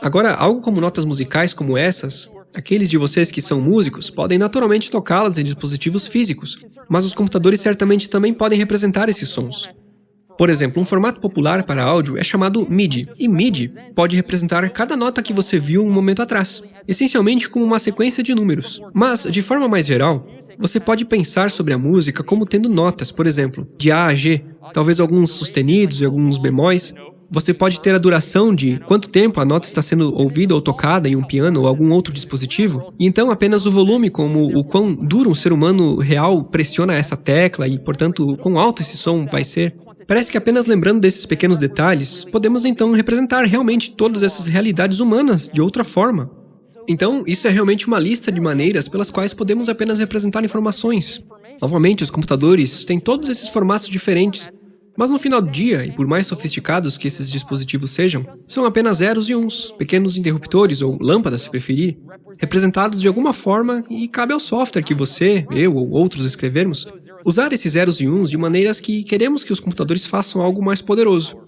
Agora, algo como notas musicais como essas, aqueles de vocês que são músicos podem naturalmente tocá-las em dispositivos físicos, mas os computadores certamente também podem representar esses sons. Por exemplo, um formato popular para áudio é chamado MIDI, e MIDI pode representar cada nota que você viu um momento atrás, essencialmente como uma sequência de números. Mas, de forma mais geral, você pode pensar sobre a música como tendo notas, por exemplo, de A a G, talvez alguns sustenidos e alguns bemóis. Você pode ter a duração de quanto tempo a nota está sendo ouvida ou tocada em um piano ou algum outro dispositivo, e então apenas o volume, como o quão duro um ser humano real pressiona essa tecla e, portanto, quão alto esse som vai ser. Parece que apenas lembrando desses pequenos detalhes, podemos então representar realmente todas essas realidades humanas de outra forma. Então, isso é realmente uma lista de maneiras pelas quais podemos apenas representar informações. Novamente, os computadores têm todos esses formatos diferentes, mas no final do dia, e por mais sofisticados que esses dispositivos sejam, são apenas zeros e uns, pequenos interruptores ou lâmpadas se preferir, representados de alguma forma e cabe ao software que você, eu ou outros escrevermos usar esses zeros e uns de maneiras que queremos que os computadores façam algo mais poderoso.